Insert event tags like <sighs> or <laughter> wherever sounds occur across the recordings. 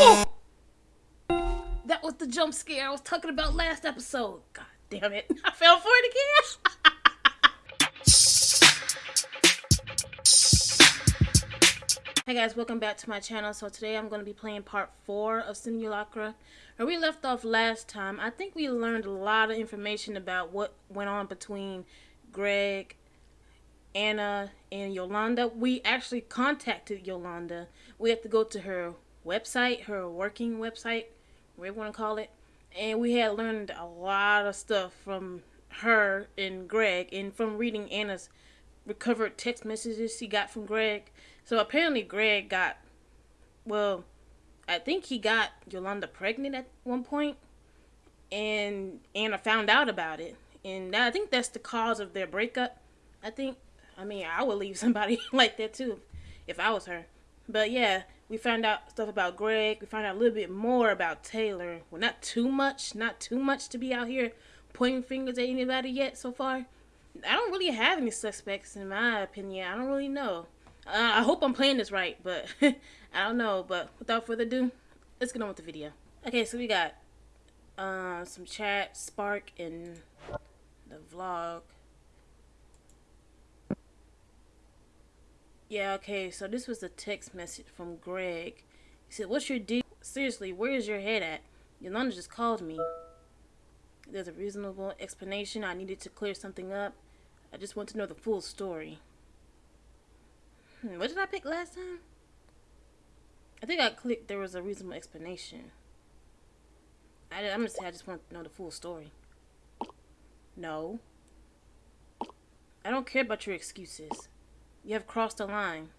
That was the jump scare I was talking about last episode. God damn it. I fell for it again. <laughs> Hey guys, welcome back to my channel. So today I'm going to be playing part 4 of Simulacra. Where we left off last time, I think we learned a lot of information about what went on between Greg, Anna, and Yolanda. We actually contacted Yolanda. We had to go to her website, her working website, whatever you want to call it. And we had learned a lot of stuff from her and Greg and from reading Anna's recovered text messages she got from Greg. So apparently Greg got, well, I think he got Yolanda pregnant at one point, and Anna found out about it, and I think that's the cause of their breakup. I think, I mean, I would leave <laughs> somebody like that too, if I was her. But yeah, we found out stuff about Greg. We found out a little bit more about Taylor. Well, not too much, not too much to be out here pointing fingers at anybody yet so far. I don't really have any suspects in my opinion. I don't really know. Uh, I hope I'm playing this right, but <laughs> I don't know. But without further ado, let's get on with the video. Okay, so we got uh, some chat, Spark, and the vlog. Yeah, okay, so this was a text message from Greg. He said, What's your deal? Seriously, where is your head at? Yolanda just called me. There's a reasonable explanation. I needed to clear something up. I just want to know the full story. Hmm, what did I pick last time? I think I clicked there was a reasonable explanation. I, I'm gonna say I just want to know the full story. No. I don't care about your excuses. You have crossed a line.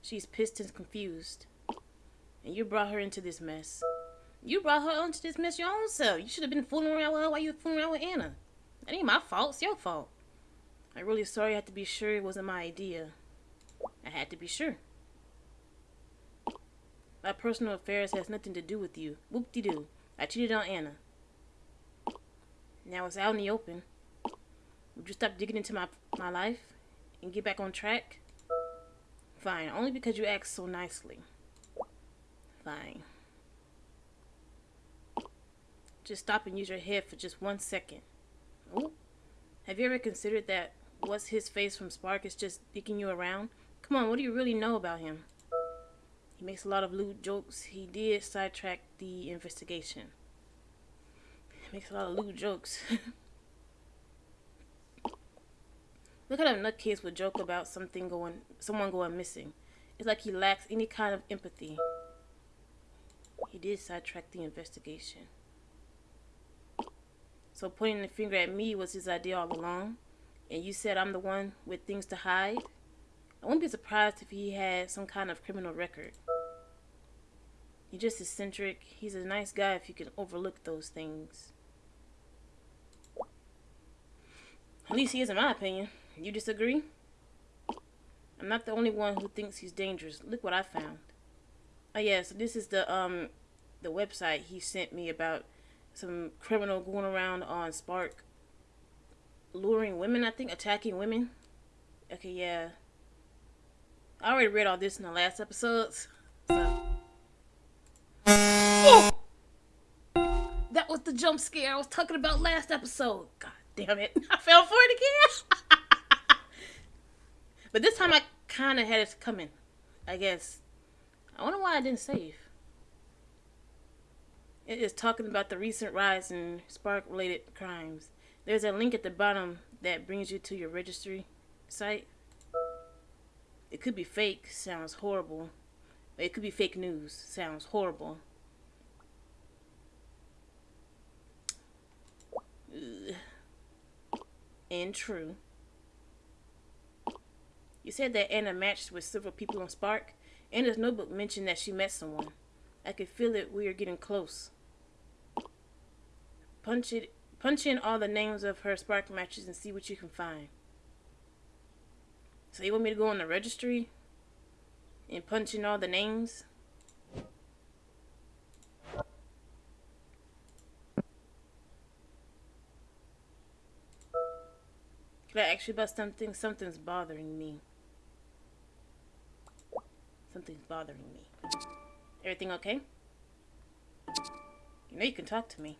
She's pissed and confused. And you brought her into this mess. You brought her into this mess your own self. You should have been fooling around with her while you were fooling around with Anna. That ain't my fault. It's your fault. I'm really sorry I had to be sure it wasn't my idea. I had to be sure. My personal affairs has nothing to do with you. Whoop-de-doo. I cheated on Anna. Now it's out in the open. Would you stop digging into my, my life and get back on track? Fine, only because you asked so nicely. Fine. Just stop and use your head for just one second. Oh, have you ever considered that what's his face from Spark is just digging you around? Come on, what do you really know about him? He makes a lot of lewd jokes. He did sidetrack the investigation. He makes a lot of lewd jokes. <laughs> Look at a nutcase would joke about something going, someone going missing. It's like he lacks any kind of empathy. He did sidetrack the investigation. So pointing the finger at me was his idea all along, and you said I'm the one with things to hide? I wouldn't be surprised if he had some kind of criminal record. He's just eccentric. He's a nice guy if you can overlook those things. At least he is in my opinion. You disagree? I'm not the only one who thinks he's dangerous. Look what I found. Oh yeah, so this is the um the website he sent me about some criminal going around on Spark luring women, I think, attacking women. Okay, yeah. I already read all this in the last episodes. So. Oh! That was the jump scare I was talking about last episode. God damn it. <laughs> I fell for it again. <laughs> but this time I kind of had it coming. I guess. I wonder why I didn't save. It is talking about the recent rise in spark-related crimes. There's a link at the bottom that brings you to your registry site. It could be fake, sounds horrible. It could be fake news, sounds horrible. Ugh. And true. You said that Anna matched with several people on Spark. Anna's notebook mentioned that she met someone. I could feel it. We are getting close. Punch it. Punch in all the names of her Spark matches and see what you can find. So you want me to go on the registry and punch in all the names? Can I ask you about something? Something's bothering me. Something's bothering me. Everything okay? You know you can talk to me.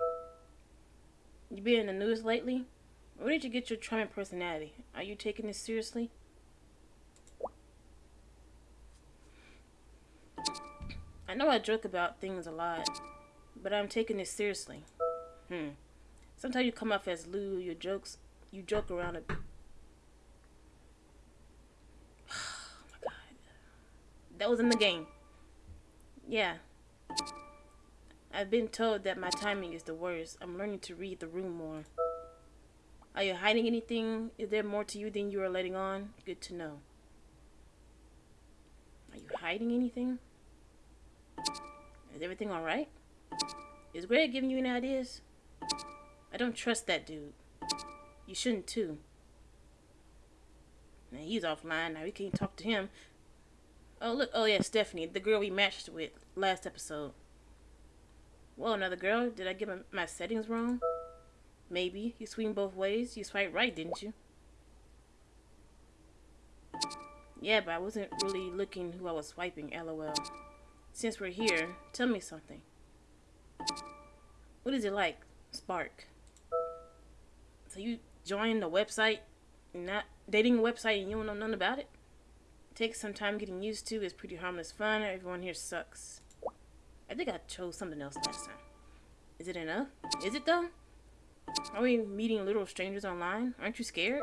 You been in the news lately? Where did you get your charming personality? Are you taking this seriously? I know I joke about things a lot, but I'm taking this seriously. Hmm. Sometimes you come off as lewd. Your jokes, you joke around a. Oh my god. That was in the game. Yeah. I've been told that my timing is the worst. I'm learning to read the room more. Are you hiding anything? Is there more to you than you are letting on? Good to know. Are you hiding anything? Is everything alright? Is Greg giving you any ideas? I don't trust that dude. You shouldn't too. Now he's offline now. We can't talk to him. Oh look! Oh yeah, Stephanie, the girl we matched with last episode. Well, another girl. Did I get my, my settings wrong? Maybe. You swing both ways. You swipe right, didn't you? Yeah, but I wasn't really looking who I was swiping, lol. Since we're here, tell me something. What is it like, Spark? So you joined the website, not dating website and you don't know nothing about it? Takes some time getting used to. It's pretty harmless fun. Everyone here sucks. I think I chose something else last time. Is it enough? Is it though? Are we meeting little strangers online? Aren't you scared?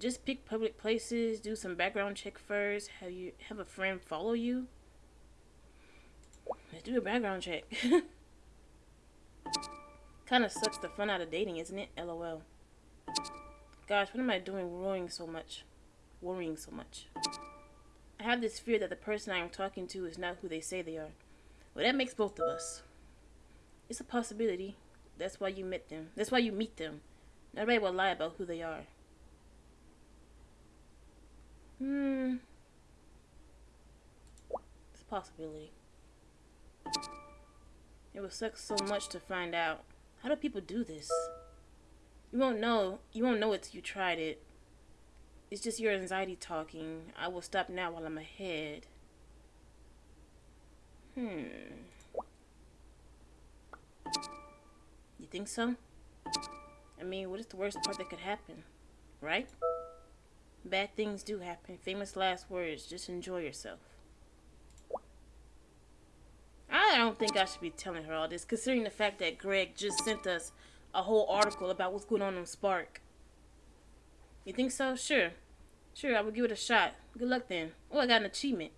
Just pick public places, do some background check first, have you have a friend follow you. Let's do a background check. <laughs> Kinda sucks the fun out of dating, isn't it? LOL. Gosh, what am I doing worrying so much? Worrying so much. I have this fear that the person I am talking to is not who they say they are. Well, that makes both of us. It's a possibility. That's why you met them. That's why you meet them. Nobody will lie about who they are. Hmm. It's a possibility. It would suck so much to find out. How do people do this? You won't know. You won't know it till you tried it. It's just your anxiety talking. I will stop now while I'm ahead. Hmm. You think so? I mean, what is the worst part that could happen? Right? Bad things do happen. Famous last words. Just enjoy yourself. I don't think I should be telling her all this, considering the fact that Greg just sent us a whole article about what's going on on Spark. You think so? Sure. Sure, I will give it a shot. Good luck then. Oh, I got an achievement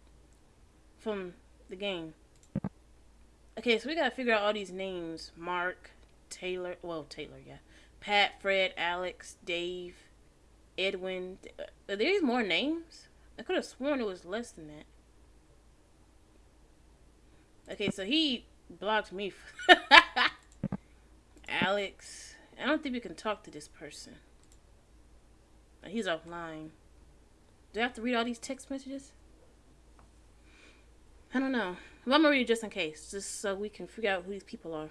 from the game. Okay, so we gotta figure out all these names. Mark, Taylor, well, Taylor, yeah. Pat, Fred, Alex, Dave, Edwin. Are there more names? I could have sworn it was less than that. Okay, so he blocked me. <laughs> Alex. I don't think we can talk to this person. He's offline. Do I have to read all these text messages? I don't know. Well, I'm gonna read it just in case, just so we can figure out who these people are.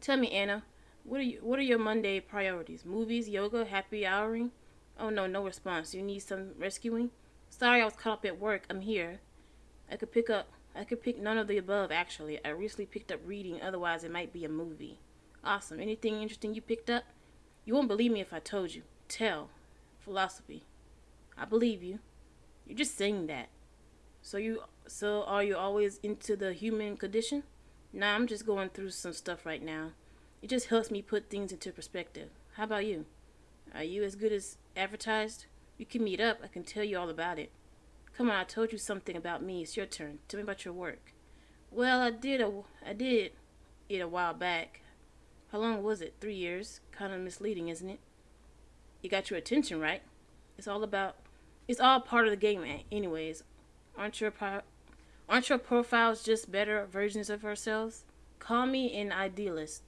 Tell me, Anna, what are you? What are your Monday priorities? Movies, yoga, happy houring? Oh no, no response. You need some rescuing? Sorry, I was caught up at work. I'm here. I could pick up. I could pick none of the above. Actually, I recently picked up reading. Otherwise, it might be a movie. Awesome. Anything interesting you picked up? You won't believe me if I told you. Tell. Philosophy. I believe you. You're just saying that. So you so are you always into the human condition? Nah, I'm just going through some stuff right now. It just helps me put things into perspective. How about you? Are you as good as advertised? You can meet up. I can tell you all about it. Come on, I told you something about me. It's your turn. Tell me about your work. Well, I did a I did it a while back. How long was it? Three years. Kind of misleading, isn't it? You got your attention, right? It's all about. It's all part of the game, anyways. Aren't your aren't your profiles just better versions of ourselves? Call me an idealist,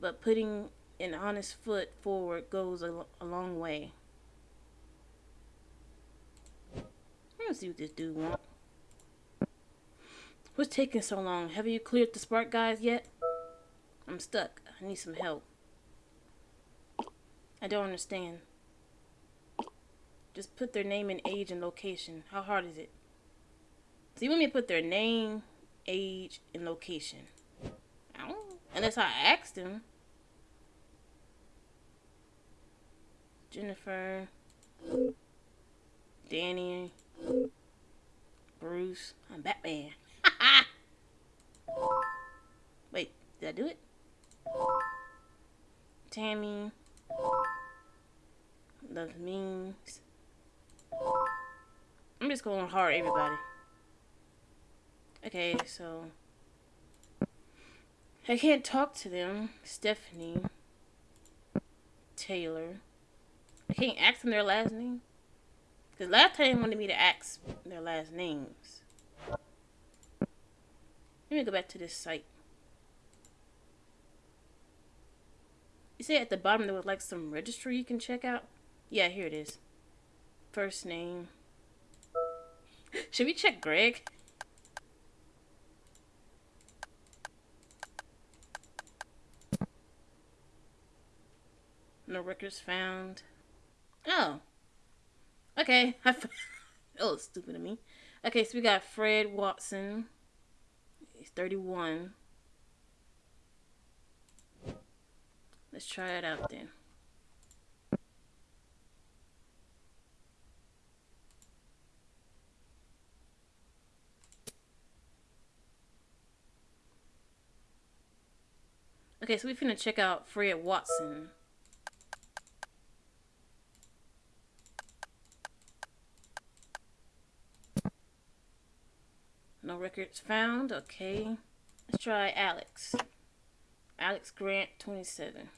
but putting an honest foot forward goes a, a long way. Let's see what this dude wants. What's taking so long? Have you cleared the spark guys yet? I'm stuck. I need some help. I don't understand. Just put their name and age and location. How hard is it? So you want me to put their name, age, and location. I unless I asked him. Jennifer, Danny, Bruce. I'm Batman. <laughs> Wait, did I do it? Tammy. Love memes. I'm just going hard, everybody. Okay, so I can't talk to them. Stephanie, Taylor. I can't ask them their last name. Because last time they wanted me to ask their last names. Let me go back to this site. You say at the bottom there was like some registry you can check out? Yeah, here it is. First name. Should we check Greg? No records found. Oh. Okay. <laughs> oh, stupid of me. Okay, so we got Fred Watson. He's 31. Let's try it out then. Okay, so we're going to check out Fred Watson. No records found. Okay. Let's try Alex. Alex Grant, 27.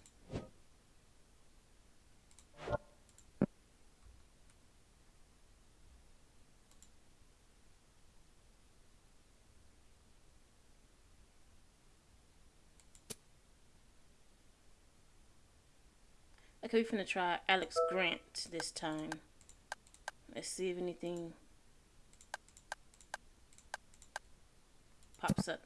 Okay, we're gonna try Alex Grant this time. Let's see if anything pops up.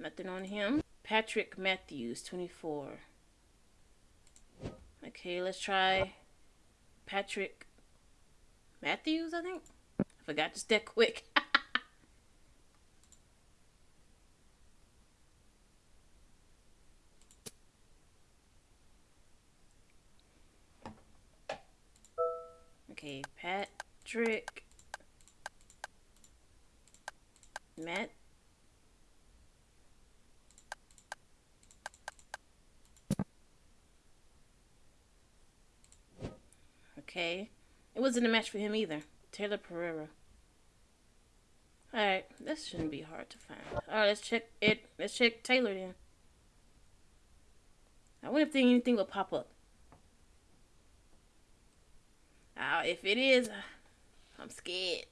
Nothing on him. Patrick Matthews, 24. Okay, let's try Patrick Matthews, I think. I forgot just that quick. Okay, Patrick Matt. Okay. It wasn't a match for him either. Taylor Pereira. Alright, this shouldn't be hard to find. Alright, let's check it. Let's check Taylor then. I wonder if anything will pop up. Uh, if it is, I'm scared.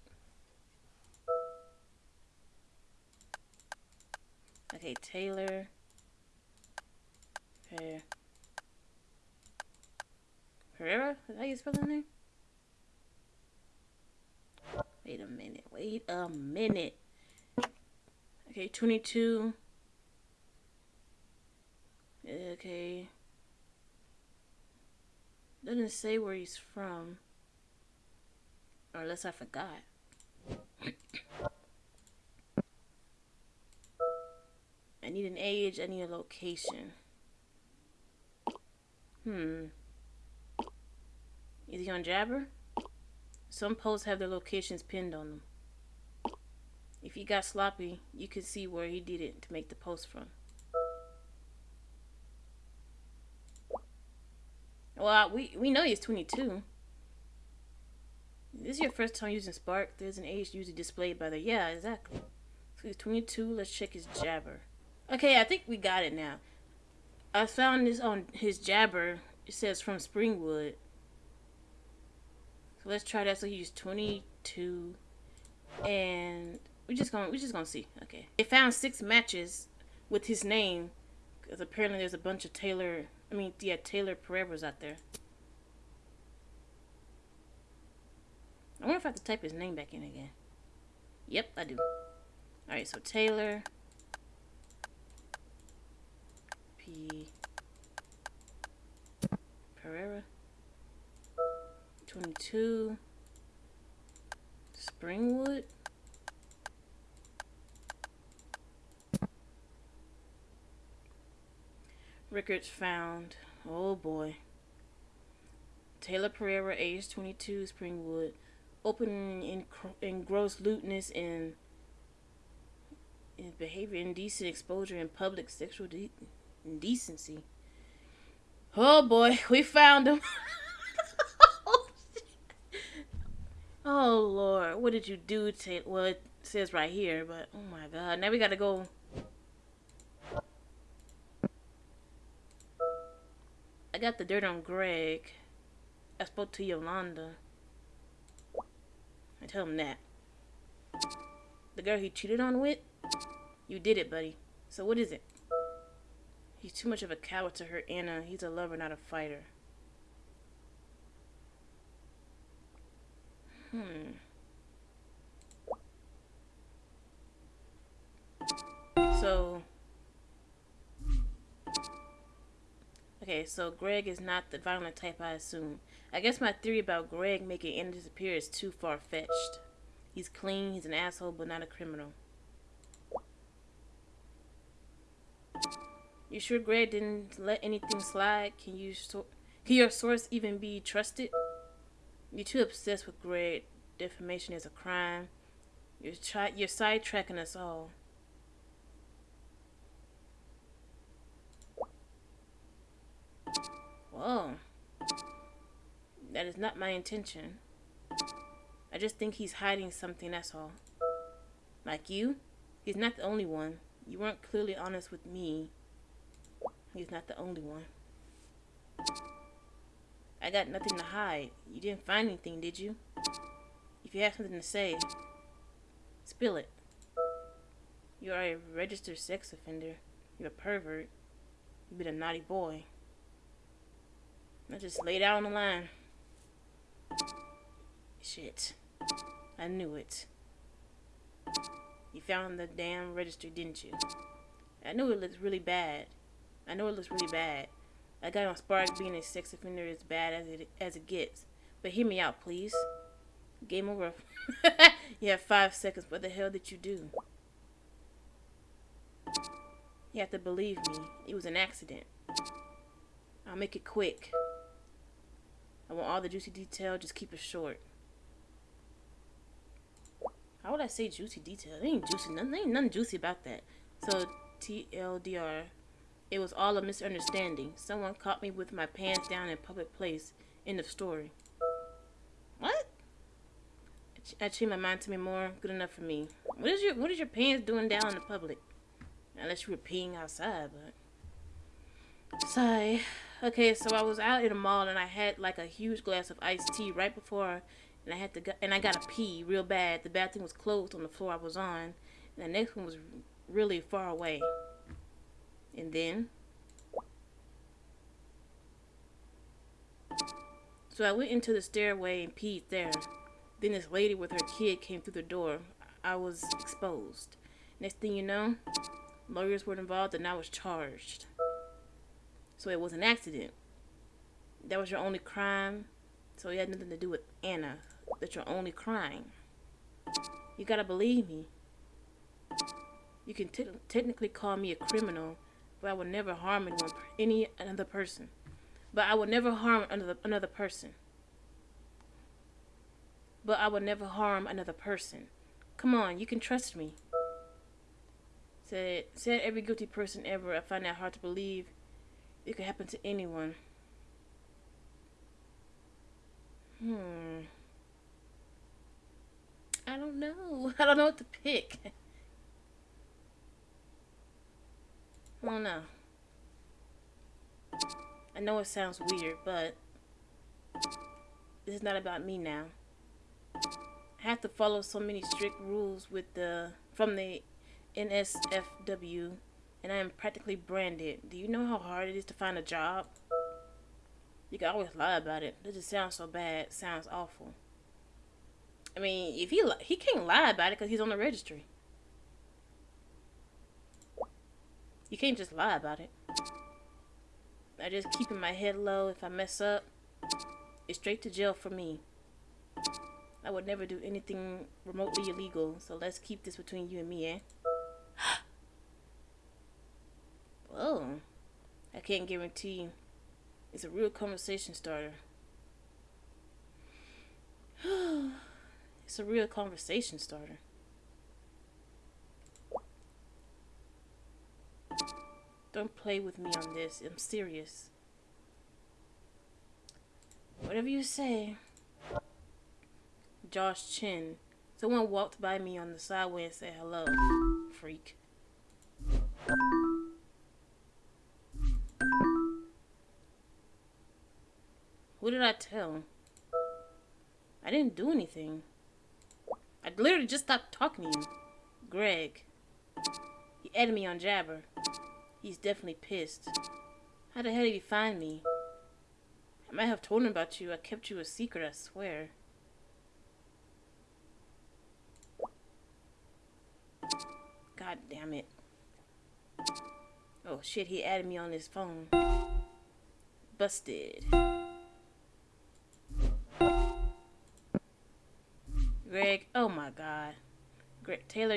Okay, Taylor. Okay. Herrera? Is that how you spell that name? Wait a minute. Wait a minute. Okay, 22. Okay. Doesn't say where he's from. Or unless I forgot. I need an age, I need a location. Hmm. Is he on Jabber? Some posts have their locations pinned on them. If he got sloppy, you can see where he did it to make the post from. Well, we, we know he's 22. This is your first time using Spark. There's an age usually displayed by the... Yeah, exactly. So he's 22. Let's check his Jabber. Okay, I think we got it now. I found this on his Jabber. It says from Springwood. So let's try that. So he's 22, and we're just gonna we're just gonna see. Okay, they found six matches with his name, because apparently there's a bunch of Taylor. I mean, yeah, Taylor Pereiras out there. wonder if I have to type his name back in again. Yep, I do. Alright, so Taylor P. Pereira. 22. Springwood. Rickards found. Oh boy. Taylor Pereira, age 22, Springwood. Open in, in gross lewdness and in behavior, indecent exposure, and public sexual de- indecency. Oh boy, <laughs> we found him. <laughs> oh lord, what did you do, Taylor? Well, it says right here, but oh my god, now we gotta go. I got the dirt on Greg. I spoke to Yolanda. Tell him that. The girl he cheated on with? You did it, buddy. So what is it? He's too much of a coward to hurt Anna. He's a lover, not a fighter. Hmm. So... Okay, so Greg is not the violent type I assume. I guess my theory about Greg making Anna disappear is too far-fetched. He's clean, he's an asshole, but not a criminal. You sure Greg didn't let anything slide? Can you so can your source even be trusted? You're too obsessed with Greg. Defamation is a crime. You're you're sidetracking us all. Whoa. That is not my intention. I just think he's hiding something, that's all. Like you? He's not the only one. You weren't clearly honest with me. He's not the only one. I got nothing to hide. You didn't find anything, did you? If you have something to say, spill it. You are a registered sex offender. You're a pervert. You've been a naughty boy. I just laid down the line. Shit. I knew it. You found the damn register, didn't you? I knew it looked really bad. I know it looks really bad. I got on Spark being a sex offender as bad as it as it gets. But hear me out, please. Game over. <laughs> you have five seconds. What the hell did you do? You have to believe me. It was an accident. I'll make it quick. All the juicy detail. Just keep it short. How would I say juicy detail? There ain't juicy. Nothing, ain't nothing juicy about that. So TLDR. It was all a misunderstanding. Someone caught me with my pants down in public place. End of story. What? I changed my mind to me more. Good enough for me. What is your What is your pants doing down in the public? Unless you were peeing outside, but. Sorry. Okay, so I was out in a mall and I had like a huge glass of iced tea right before, and I had to go, and I got to pee real bad. The bathroom was closed on the floor I was on, and the next one was really far away. And then, so I went into the stairway and peed there. Then this lady with her kid came through the door. I was exposed. Next thing you know, lawyers were involved and I was charged. So it was an accident. That was your only crime. So it had nothing to do with Anna. That's your only crime. You gotta believe me. You can technically call me a criminal, but I will never harm anyone, any another person. But I will never harm another another person. But I will never harm another person. Come on, you can trust me. Said said every guilty person ever. I find that hard to believe. It could happen to anyone. Hmm. I don't know. <laughs> I don't know what to pick. I don't know. I know it sounds weird, but this is not about me now. I have to follow so many strict rules with the from the NSFW and I am practically branded. Do you know how hard it is to find a job? You can always lie about it. That just sounds so bad. Sounds awful. I mean, if he he can't lie about it because he's on the registry. You can't just lie about it. I just keeping my head low. If I mess up, it's straight to jail for me. I would never do anything remotely illegal, so let's keep this between you and me, eh? I I can't guarantee it's a real conversation starter. <sighs> it's a real conversation starter. Don't play with me on this. I'm serious. Whatever you say. Josh Chin. Someone walked by me on the sideway and said hello. Freak. Who did I tell? I didn't do anything. I literally just stopped talking to you. Greg. He added me on Jabber. He's definitely pissed. How the hell did he find me? I might have told him about you. I kept you a secret, I swear. God damn it. Oh shit, he added me on his phone. Busted. Oh my god. Greg Taylor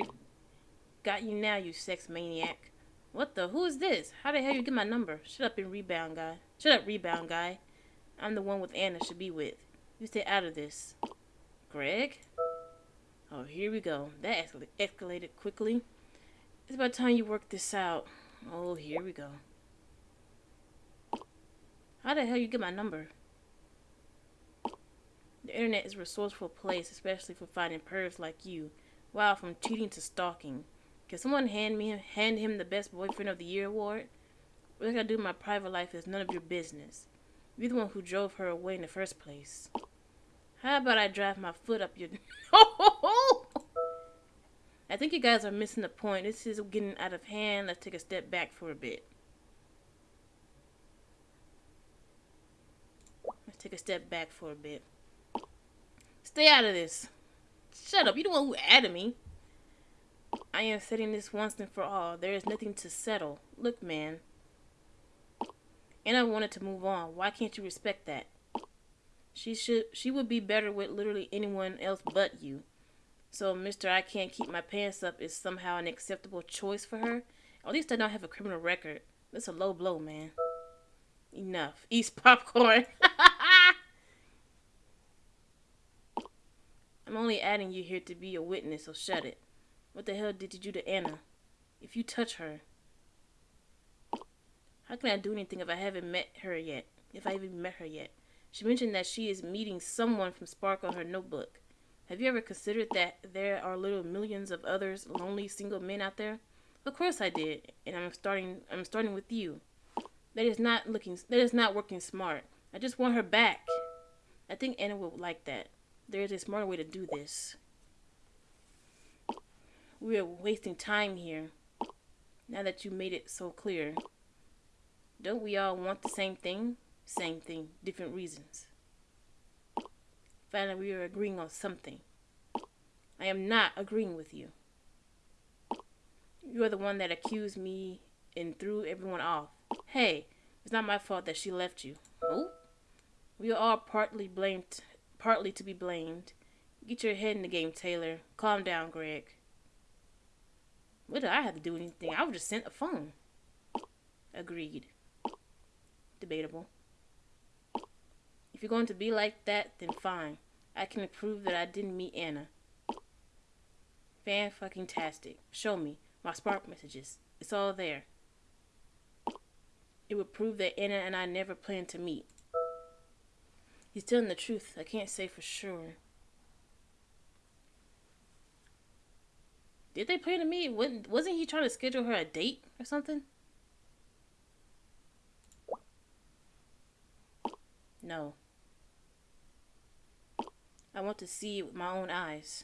got you now, you sex maniac. What the? Who is this? How the hell you get my number? Shut up and rebound guy. Shut up, rebound guy. I'm the one with Anna should be with. You stay out of this. Greg? Oh, here we go. That escalated quickly. It's about time you work this out. Oh, here we go. How the hell you get my number? The internet is a resourceful place, especially for finding pervs like you. Wow, from cheating to stalking. Can someone hand me hand him the best boyfriend of the year award? What I do in my private life is none of your business. You're the one who drove her away in the first place. How about I drive my foot up your <laughs> I think you guys are missing the point. This is getting out of hand. Let's take a step back for a bit. Let's take a step back for a bit. Stay out of this. Shut up. You the one who added me. I am setting this once and for all. There is nothing to settle. Look, man. And I wanted to move on. Why can't you respect that? She should she would be better with literally anyone else but you. So Mr. I can't keep my pants up is somehow an acceptable choice for her. At least I don't have a criminal record. That's a low blow, man. Enough. Eat popcorn. <laughs> I'm only adding you here to be a witness, so shut it. What the hell did you do to Anna? If you touch her, how can I do anything if I haven't met her yet? If I even met her yet? She mentioned that she is meeting someone from Spark on her notebook. Have you ever considered that there are little millions of others lonely single men out there? Of course I did, and I'm starting I'm starting with you. That is not looking that is not working smart. I just want her back. I think Anna would like that. There is a smarter way to do this. We are wasting time here. Now that you made it so clear. Don't we all want the same thing? Same thing, different reasons. Finally, we are agreeing on something. I am not agreeing with you. You are the one that accused me and threw everyone off. Hey, it's not my fault that she left you. Oh? We are all partly blamed partly to be blamed. Get your head in the game, Taylor. Calm down, Greg. What did I have to do anything? I was just sent a phone. Agreed. Debatable. If you're going to be like that, then fine. I can prove that I didn't meet Anna. Fan fucking tastic. Show me. My spark messages. It's all there. It would prove that Anna and I never planned to meet. He's telling the truth. I can't say for sure. Did they plan to meet? Wasn't he trying to schedule her a date or something? No. I want to see it with my own eyes.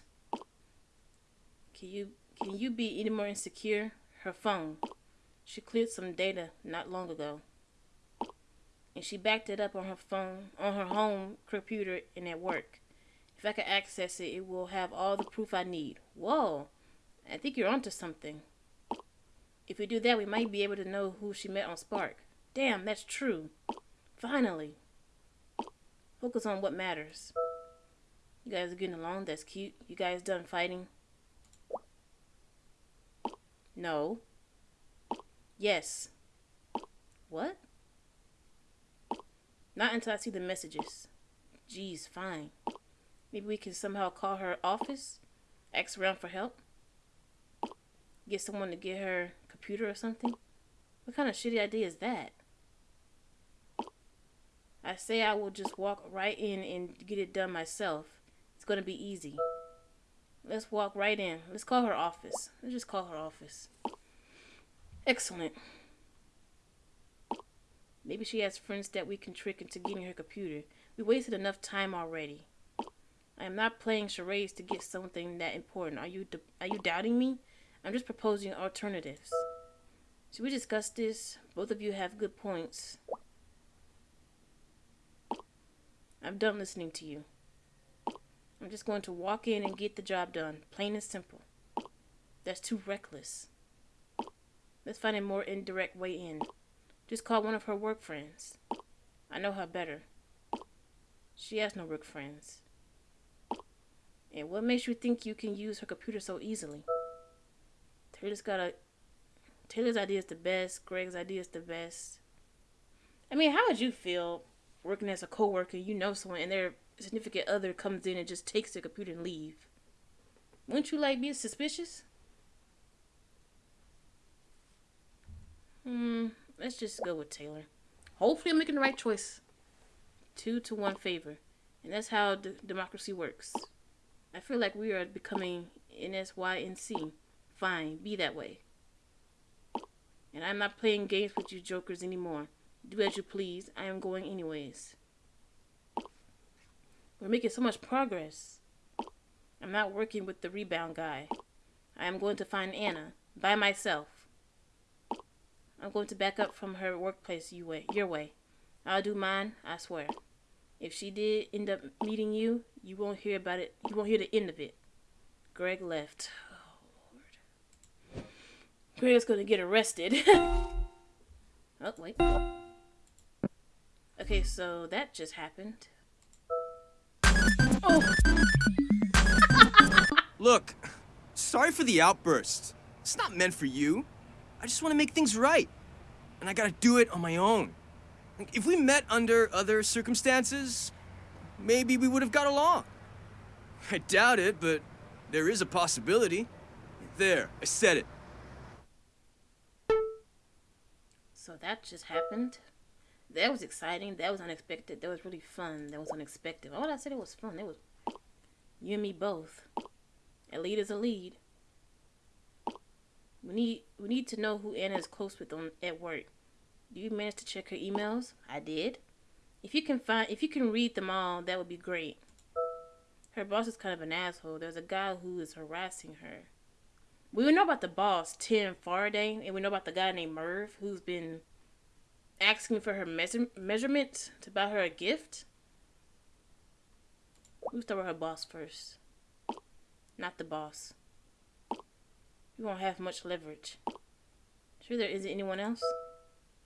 Can you can you be any more insecure? Her phone. She cleared some data not long ago and she backed it up on her phone, on her home computer, and at work. If I can access it, it will have all the proof I need. Whoa, I think you're onto something. If we do that, we might be able to know who she met on Spark. Damn, that's true. Finally. Focus on what matters. You guys are getting along? That's cute. You guys done fighting? No. Yes. What? Not until I see the messages. Geez, fine. Maybe we can somehow call her office, ask around for help, get someone to get her computer or something. What kind of shitty idea is that? I say I will just walk right in and get it done myself. It's gonna be easy. Let's walk right in. Let's call her office. Let's just call her office. Excellent. Maybe she has friends that we can trick into getting her computer. We wasted enough time already. I am not playing charades to get something that important. Are you are you doubting me? I'm just proposing alternatives. Should we discuss this? Both of you have good points. I'm done listening to you. I'm just going to walk in and get the job done. Plain and simple. That's too reckless. Let's find a more indirect way in. Just call one of her work friends. I know her better. She has no work friends. And what makes you think you can use her computer so easily? Taylor's got a... Taylor's idea is the best. Greg's idea is the best. I mean, how would you feel working as a co-worker? You know someone and their significant other comes in and just takes the computer and leave. Wouldn't you like be suspicious? Hmm, let's just go with Taylor. Hopefully I'm making the right choice. Two to one favor. And that's how democracy works. I feel like we are becoming NSYNC. Fine, be that way. And I'm not playing games with you jokers anymore. Do as you please. I am going anyways. We're making so much progress. I'm not working with the rebound guy. I am going to find Anna by myself. I'm going to back up from her workplace you way, your way. I'll do mine, I swear. If she did end up meeting you, you won't hear about it. You won't hear the end of it. Greg left. Oh, Lord. Greg's gonna get arrested. <laughs> oh, wait. Okay, so that just happened. Oh. <laughs> Look, sorry for the outburst. It's not meant for you. I just want to make things right. And I gotta do it on my own. If we met under other circumstances, maybe we would have got along. <laughs> I doubt it, but there is a possibility. There, I said it. So that just happened. That was exciting. That was unexpected. That was really fun. That was unexpected. All I said it was fun. It was you and me both. A lead is a lead. We need we need to know who Anna is close with on at work. Do you manage to check her emails? I did. If you can find if you can read them all, that would be great. Her boss is kind of an asshole. There's a guy who is harassing her. We know about the boss, Tim Faraday, and we know about the guy named Merv who's been asking for her measure measurement to buy her a gift. We'll start with her boss first. Not the boss. You won't have much leverage. Sure there isn't anyone else?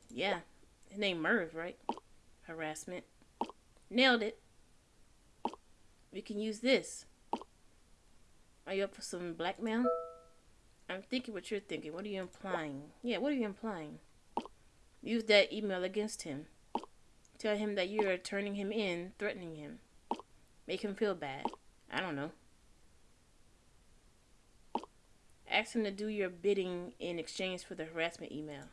Yeah. His name Merv, right? Harassment. Nailed it. We can use this. Are you up for some blackmail? I'm thinking what you're thinking. What are you implying? Yeah, what are you implying? Use that email against him. Tell him that you are turning him in, threatening him. Make him feel bad. I don't know. Ask him to do your bidding in exchange for the harassment email.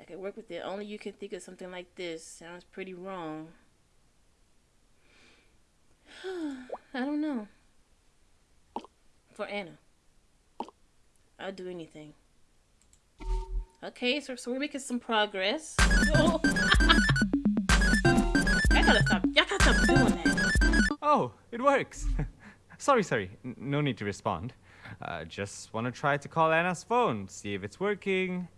I could work with it. Only you can think of something like this. Sounds pretty wrong. <sighs> I don't know. For Anna. I'll do anything. Okay, so, so we're making some progress. <laughs> Oh. I gotta stop. Y'all gotta stop doing that. Oh, it works. <laughs> sorry, sorry. N no need to respond. Uh, just want to try to call Anna's phone, see if it's working.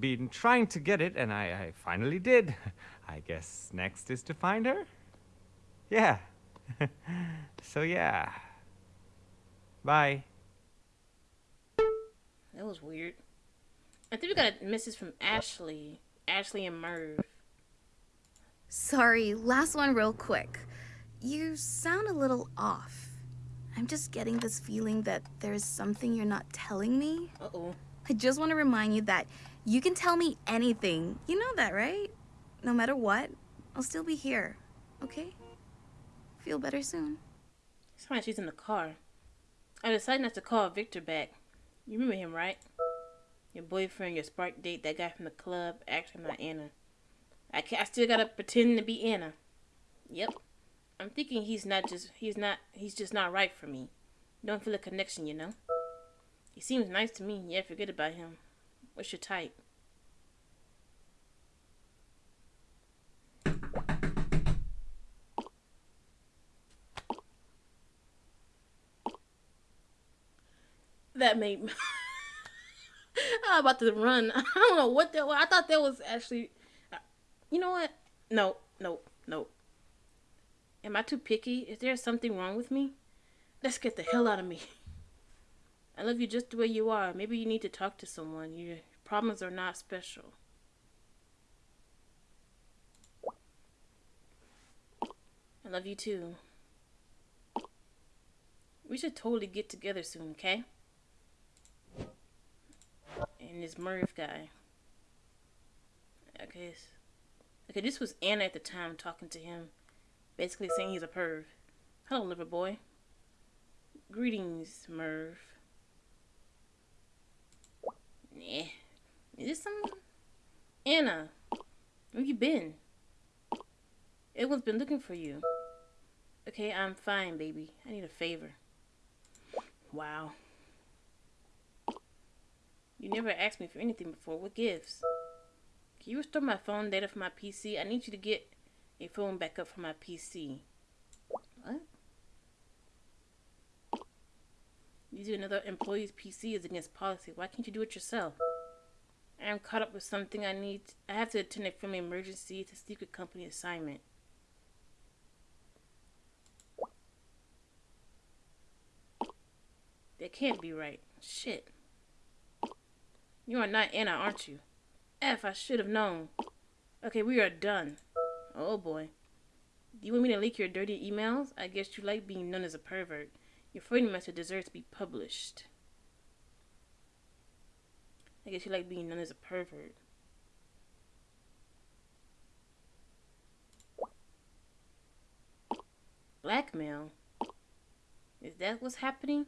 Been trying to get it, and I, I finally did. <laughs> I guess next is to find her? Yeah. <laughs> so yeah. Bye. That was weird. I think we got a message from Ashley. Ashley and Merv. Sorry, last one real quick. You sound a little off. I'm just getting this feeling that there's something you're not telling me. Uh-oh. I just want to remind you that you can tell me anything. You know that, right? No matter what. I'll still be here, okay? Feel better soon. It's like she's in the car. I decided not to call Victor back. You remember him, right? Your boyfriend, your spark date, that guy from the club. Actually, I'm not Anna. I, can't, I still gotta pretend to be Anna. Yep. I'm thinking he's not just, he's not, he's just not right for me. Don't feel a connection, you know? He seems nice to me. Yeah, forget about him. What's your type? That made me. <laughs> I'm about to run. <laughs> I don't know what that was. I thought that was actually. Uh, you know what? No, no, no. Am I too picky? Is there something wrong with me? Let's get the hell out of me. I love you just the way you are. Maybe you need to talk to someone. Your problems are not special. I love you too. We should totally get together soon, okay? And this Merv guy. Okay. Okay, this was Anna at the time talking to him. Basically saying he's a perv. Hello, liver boy. Greetings, Merv. Nah. Is this some... Anna. Where you been? Everyone's been looking for you. Okay, I'm fine, baby. I need a favor. Wow. You never asked me for anything before. What gives? Can you restore my phone data for my PC? I need you to get a phone backup for my PC. What? Using another employee's PC is against policy. Why can't you do it yourself? I am caught up with something I need. I have to attend a family emergency. It's a secret company assignment. That can't be right. Shit. You are not Anna, aren't you? F, I should have known. Okay, we are done. Oh boy. Do you want me to leak your dirty emails? I guess you like being known as a pervert. Your freedom message deserves to be published. I guess you like being known as a pervert. Blackmail? Is that what's happening?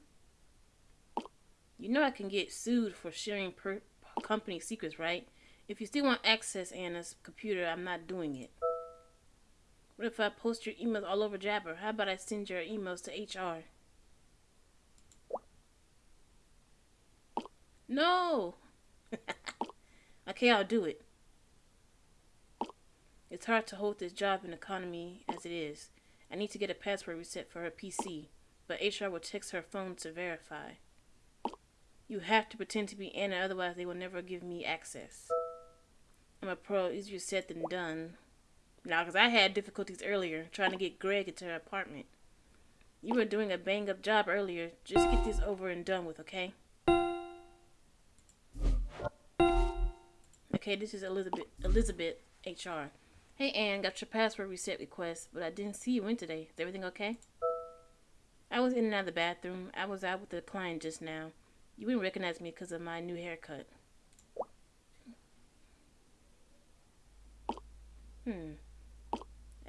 You know I can get sued for sharing company secrets, right? If you still want access Anna's computer, I'm not doing it. What if I post your emails all over Jabber? How about I send your emails to HR? No! <laughs> okay, I'll do it. It's hard to hold this job in economy as it is. I need to get a password reset for her PC, but HR will text her phone to verify. You have to pretend to be Anna, otherwise they will never give me access. I'm a pro, easier said than done. Now, because I had difficulties earlier trying to get Greg into her apartment. You were doing a bang-up job earlier. Just get this over and done with, okay? Okay, this is Elizabeth, Elizabeth HR. Hey, Anne, got your password reset request, but I didn't see you in today. Is everything okay? I was in and out of the bathroom. I was out with a client just now. You wouldn't recognize me because of my new haircut. Hmm.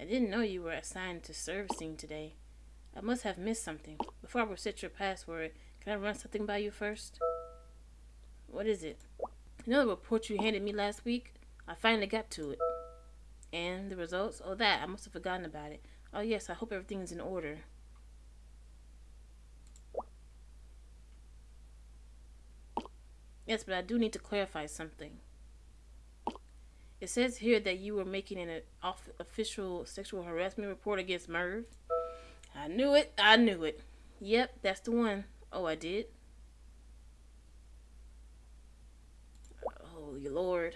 I didn't know you were assigned to servicing today. I must have missed something. Before I reset your password, can I run something by you first? What is it? You know the report you handed me last week? I finally got to it. And the results? Oh, that. I must have forgotten about it. Oh, yes, I hope everything's in order. Yes, but I do need to clarify something. It says here that you were making an official sexual harassment report against Merv. I knew it. I knew it. Yep, that's the one. Oh, I did. Oh, Holy Lord.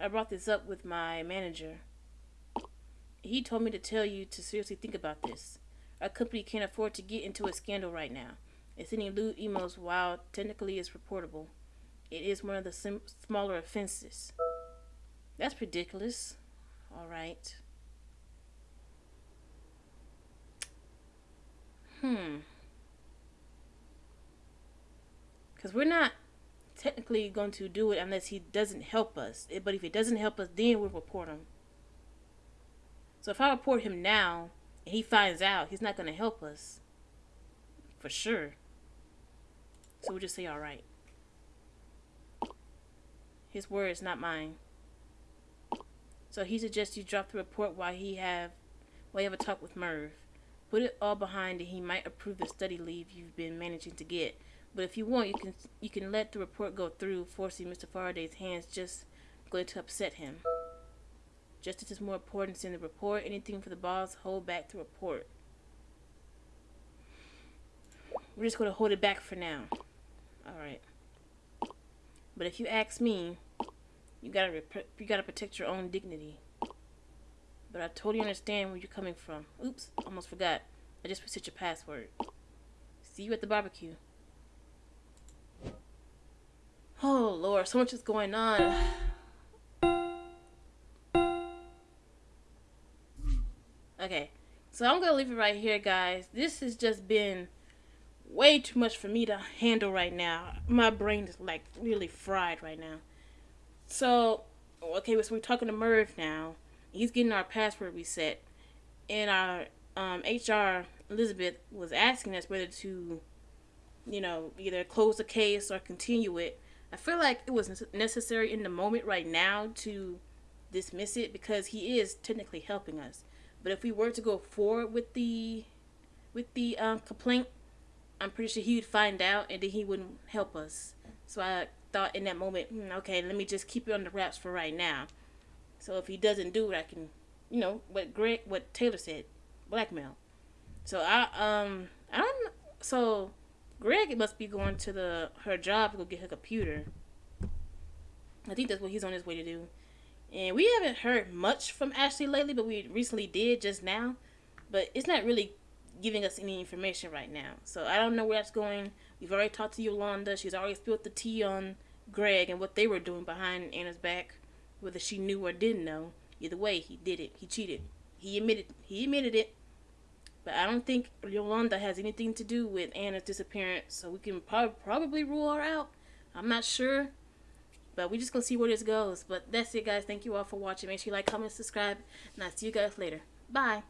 I brought this up with my manager. He told me to tell you to seriously think about this. Our company can't afford to get into a scandal right now. And sending lewd emails while technically it's reportable. It is one of the smaller offenses. That's ridiculous. Alright. Hmm. Because we're not technically going to do it unless he doesn't help us. But if he doesn't help us, then we'll report him. So if I report him now and he finds out, he's not going to help us. For sure. So we'll just say alright. His words, not mine. So he suggests you drop the report while he have while you have a talk with Merv. Put it all behind and he might approve the study leave you've been managing to get. But if you want, you can you can let the report go through, forcing Mr. Faraday's hands just going to upset him. Justice is more important than the report. Anything for the boss, hold back the report. We're just going to hold it back for now. Alright. But if you ask me, you gotta you gotta protect your own dignity. But I totally understand where you're coming from. Oops, almost forgot. I just reset your password. See you at the barbecue. Oh lord, so much is going on. Okay, so I'm gonna leave it right here, guys. This has just been way too much for me to handle right now. My brain is like really fried right now. So, okay, so we're talking to Merv now. He's getting our password reset, and our um, HR Elizabeth was asking us whether to, you know, either close the case or continue it. I feel like it was necessary in the moment right now to dismiss it because he is technically helping us. But if we were to go forward with the with the um, complaint, I'm pretty sure he would find out and then he wouldn't help us. So I thought in that moment, hmm, okay, let me just keep it on the wraps for right now. So if he doesn't do it, I can, you know, what Greg, what Taylor said, blackmail. So I um I don't so Greg must be going to the her job to go get her computer. I think that's what he's on his way to do. And we haven't heard much from Ashley lately, but we recently did just now. But it's not really giving us any information right now. So I don't know where that's going. We've already talked to Yolanda. She's already spilled the tea on Greg and what they were doing behind Anna's back, whether she knew or didn't know. Either way, he did it. He cheated. He admitted. He admitted it. But I don't think Yolanda has anything to do with Anna's disappearance, so we can pro- probably rule her out. I'm not sure. But we're just to see where this goes. But that's it, guys. Thank you all for watching. Make sure you like, comment, subscribe. And I'll see you guys later. Bye.